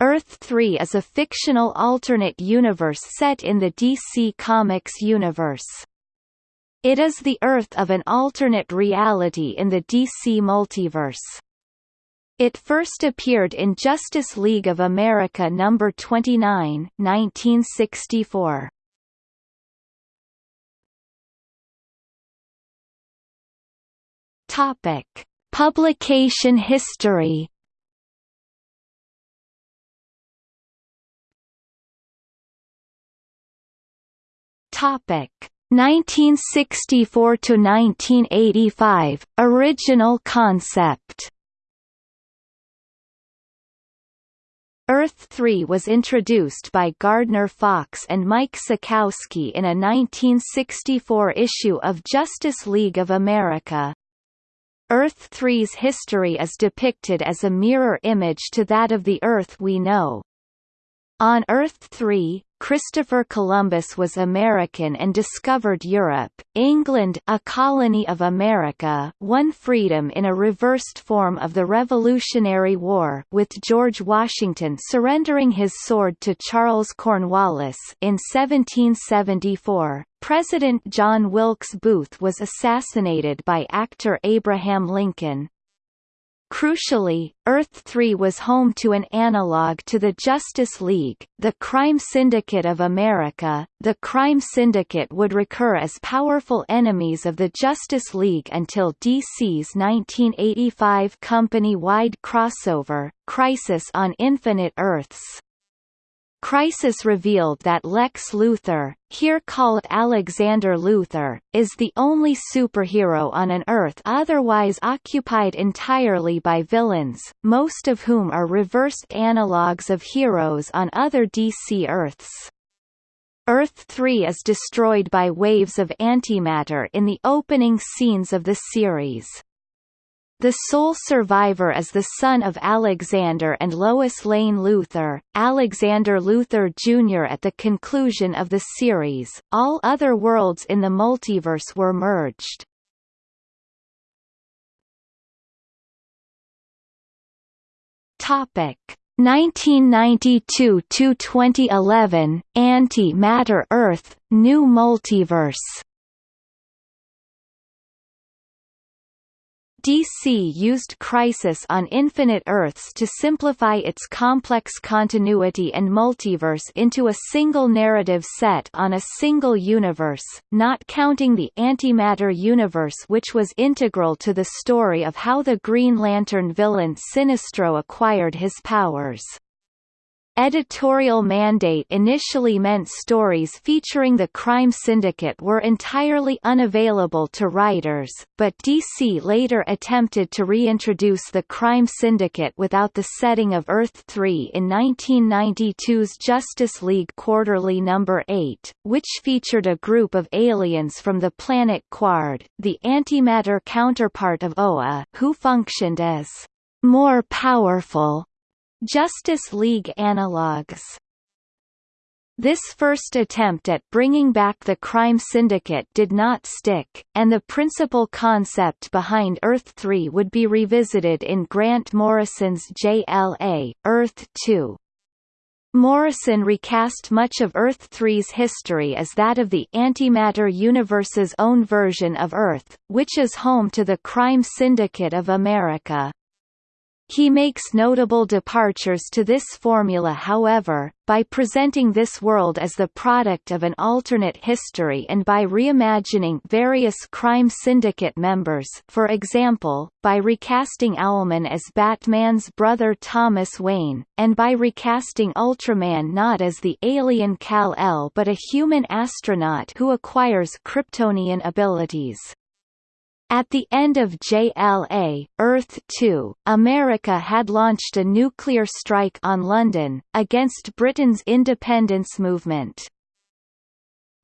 Earth-3 is a fictional alternate universe set in the DC Comics universe. It is the Earth of an alternate reality in the DC multiverse. It first appeared in Justice League of America number 29, 1964. Topic: Publication history. Topic 1964 to 1985 Original concept Earth-3 was introduced by Gardner Fox and Mike Sekowsky in a 1964 issue of Justice League of America. Earth-3's history is depicted as a mirror image to that of the Earth we know. On Earth-3, Christopher Columbus was American and discovered Europe. England, a colony of America, won freedom in a reversed form of the Revolutionary War, with George Washington surrendering his sword to Charles Cornwallis in 1774. President John Wilkes Booth was assassinated by actor Abraham Lincoln. Crucially, Earth-3 was home to an analog to the Justice League, the Crime Syndicate of America. The Crime Syndicate would recur as powerful enemies of the Justice League until DC's 1985 company-wide crossover, Crisis on Infinite Earths. Crisis revealed that Lex Luthor, here called Alexander Luthor, is the only superhero on an Earth otherwise occupied entirely by villains, most of whom are reversed analogues of heroes on other DC Earths. Earth-3 is destroyed by waves of antimatter in the opening scenes of the series. The sole survivor is the son of Alexander and Lois Lane Luthor, Alexander Luthor Jr. At the conclusion of the series, all other worlds in the multiverse were merged. Topic 1992 to 2011 Anti-Matter Earth New Multiverse DC used Crisis on Infinite Earths to simplify its complex continuity and multiverse into a single narrative set on a single universe, not counting the antimatter universe which was integral to the story of how the Green Lantern villain Sinestro acquired his powers. Editorial mandate initially meant stories featuring the crime syndicate were entirely unavailable to writers, but DC later attempted to reintroduce the crime syndicate without the setting of Earth-3 in 1992's Justice League Quarterly No. 8, which featured a group of aliens from the planet Qward, the antimatter counterpart of Oa, who functioned as more powerful Justice League analogues this first attempt at bringing back the crime syndicate did not stick, and the principal concept behind Earth-3 would be revisited in Grant Morrison's JLA, Earth-2. Morrison recast much of Earth-3's history as that of the antimatter universe's own version of Earth, which is home to the crime syndicate of America. He makes notable departures to this formula however, by presenting this world as the product of an alternate history and by reimagining various crime syndicate members for example, by recasting Owlman as Batman's brother Thomas Wayne, and by recasting Ultraman not as the alien Kal-El but a human astronaut who acquires Kryptonian abilities. At the end of JLA, Earth-2, America had launched a nuclear strike on London, against Britain's independence movement.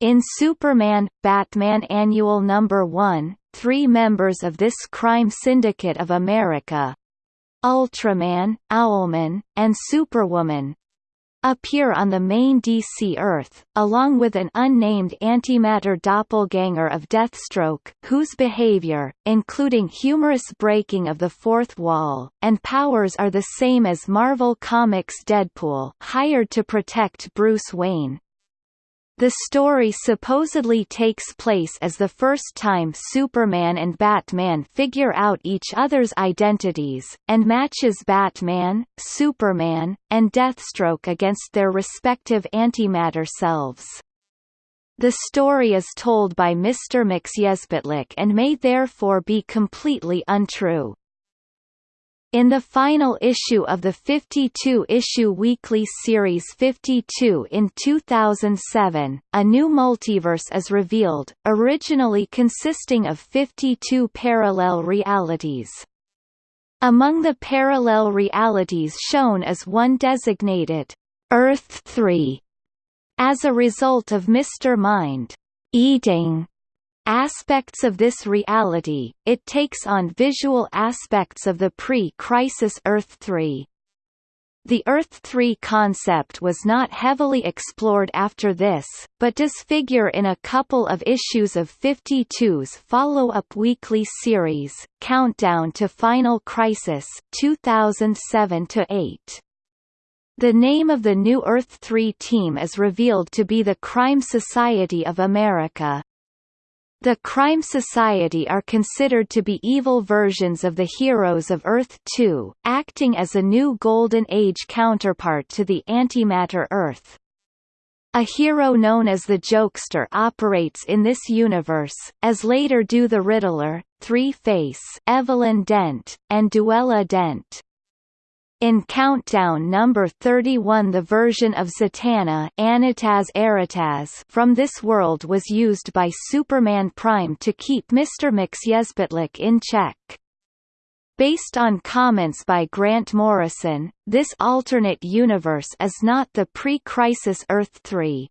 In Superman – Batman Annual No. 1, three members of this crime syndicate of America Ultraman, Owlman, and Superwoman appear on the main DC Earth, along with an unnamed antimatter doppelganger of Deathstroke, whose behavior, including humorous breaking of the fourth wall, and powers are the same as Marvel Comics' Deadpool hired to protect Bruce Wayne. The story supposedly takes place as the first time Superman and Batman figure out each other's identities, and matches Batman, Superman, and Deathstroke against their respective antimatter selves. The story is told by Mr. Mxyzptlk and may therefore be completely untrue. In the final issue of the 52-issue weekly series 52 in 2007, a new multiverse is revealed, originally consisting of 52 parallel realities. Among the parallel realities shown is one designated Earth 3. As a result of Mr. Mind eating aspects of this reality, it takes on visual aspects of the pre-crisis Earth 3. The Earth 3 concept was not heavily explored after this, but does figure in a couple of issues of 52's follow-up weekly series, Countdown to Final Crisis 2007-8. The name of the new Earth 3 team is revealed to be the Crime Society of America. The Crime Society are considered to be evil versions of the heroes of Earth 2, acting as a new Golden Age counterpart to the antimatter Earth. A hero known as the Jokester operates in this universe, as later do the Riddler, Three-Face Evelyn Dent, and Duela Dent. In Countdown number 31 the version of Zatanna Annataz Arataz from this world was used by Superman Prime to keep Mr. Mxyzptlk in check. Based on comments by Grant Morrison, this alternate universe is not the pre-crisis Earth 3.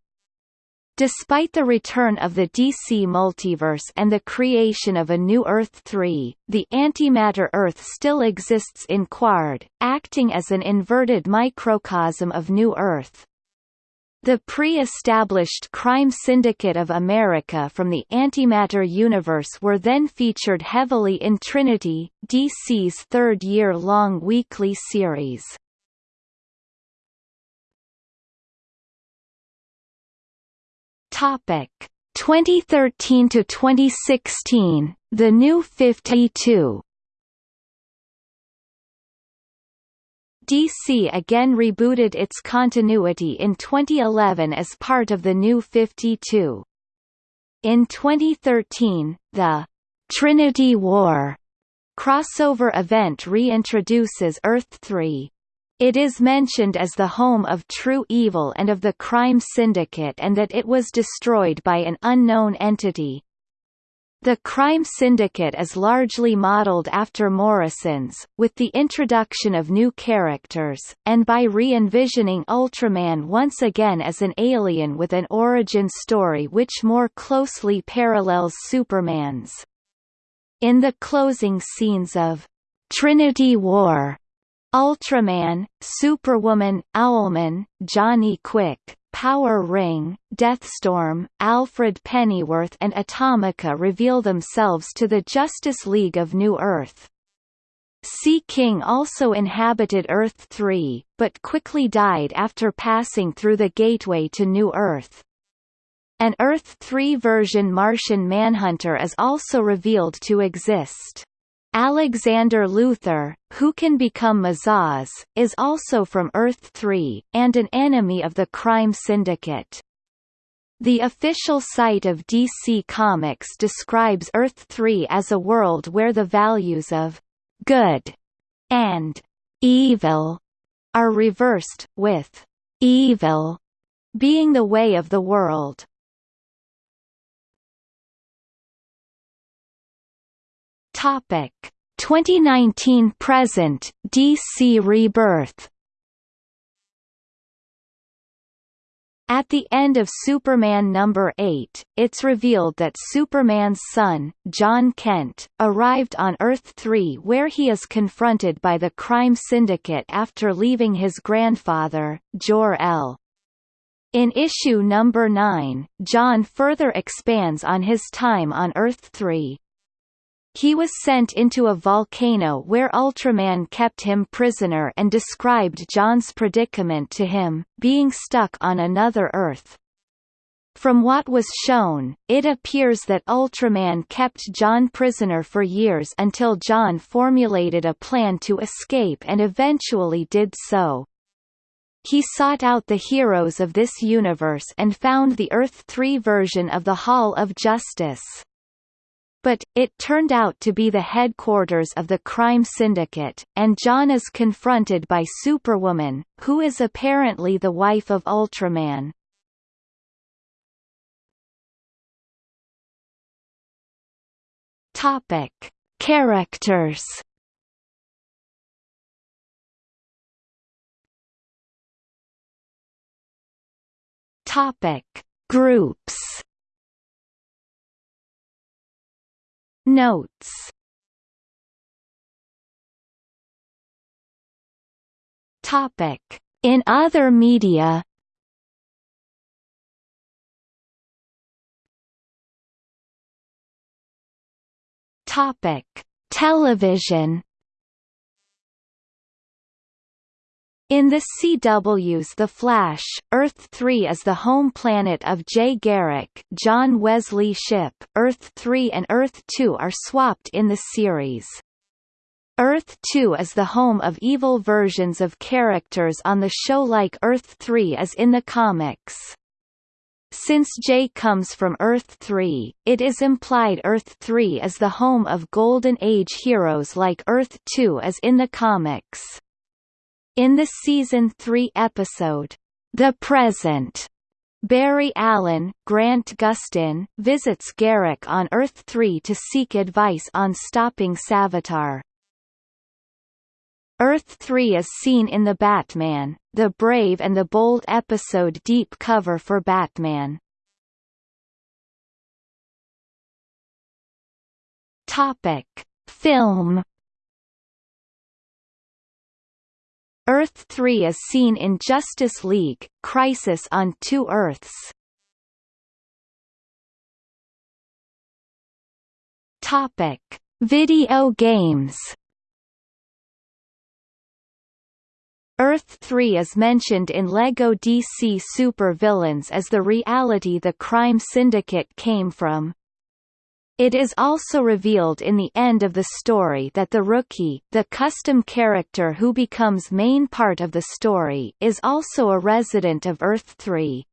Despite the return of the DC multiverse and the creation of a new Earth 3, the antimatter Earth still exists in Qward, acting as an inverted microcosm of New Earth. The pre-established Crime Syndicate of America from the Antimatter universe were then featured heavily in Trinity, DC's third year-long weekly series. Topic 2013 to 2016 The New 52 DC again rebooted its continuity in 2011 as part of the New 52. In 2013, the Trinity War crossover event reintroduces Earth 3. It is mentioned as the home of true evil and of the crime syndicate and that it was destroyed by an unknown entity. The crime syndicate is largely modeled after Morrison's, with the introduction of new characters, and by re-envisioning Ultraman once again as an alien with an origin story which more closely parallels Superman's. In the closing scenes of Trinity War, Ultraman, Superwoman, Owlman, Johnny Quick, Power Ring, Deathstorm, Alfred Pennyworth and Atomica reveal themselves to the Justice League of New Earth. Sea King also inhabited Earth 3, but quickly died after passing through the gateway to New Earth. An Earth 3 version Martian Manhunter is also revealed to exist. Alexander Luthor, who can become Mazahs, is also from Earth-3, and an enemy of the crime syndicate. The official site of DC Comics describes Earth-3 as a world where the values of «good» and «evil» are reversed, with «evil» being the way of the world. Topic 2019 present DC Rebirth At the end of Superman number 8, it's revealed that Superman's son, Jon Kent, arrived on Earth-3 where he is confronted by the crime syndicate after leaving his grandfather, Jor-El. In issue number 9, Jon further expands on his time on Earth-3. He was sent into a volcano where Ultraman kept him prisoner and described Jon's predicament to him, being stuck on another Earth. From what was shown, it appears that Ultraman kept Jon prisoner for years until Jon formulated a plan to escape and eventually did so. He sought out the heroes of this universe and found the Earth-3 version of the Hall of Justice. But, it turned out to be the headquarters of the crime syndicate, and Jon is confronted by Superwoman, who is apparently the wife of Ultraman. Topic. Characters Topic. Groups Notes Topic. In other media Topic. Television In the CW's The Flash, Earth-3 is the home planet of Jay Garrick John Wesley Shipp. Earth-3 and Earth-2 are swapped in the series. Earth-2 is the home of evil versions of characters on the show like Earth-3 is in the comics. Since Jay comes from Earth-3, it is implied Earth-3 is the home of Golden Age heroes like Earth-2 is in the comics. In the season 3 episode, The Present, Barry Allen, Grant Gustin, visits Garrick on Earth-3 to seek advice on stopping Savitar. Earth-3 is seen in the Batman, The Brave and the Bold episode Deep Cover for Batman. Topic. Film Earth-3 is seen in Justice League, Crisis on Two Earths. Topic. Video games Earth-3 is mentioned in LEGO DC Super Villains as the reality the crime syndicate came from. It is also revealed in the end of the story that the rookie, the custom character who becomes main part of the story, is also a resident of Earth-3.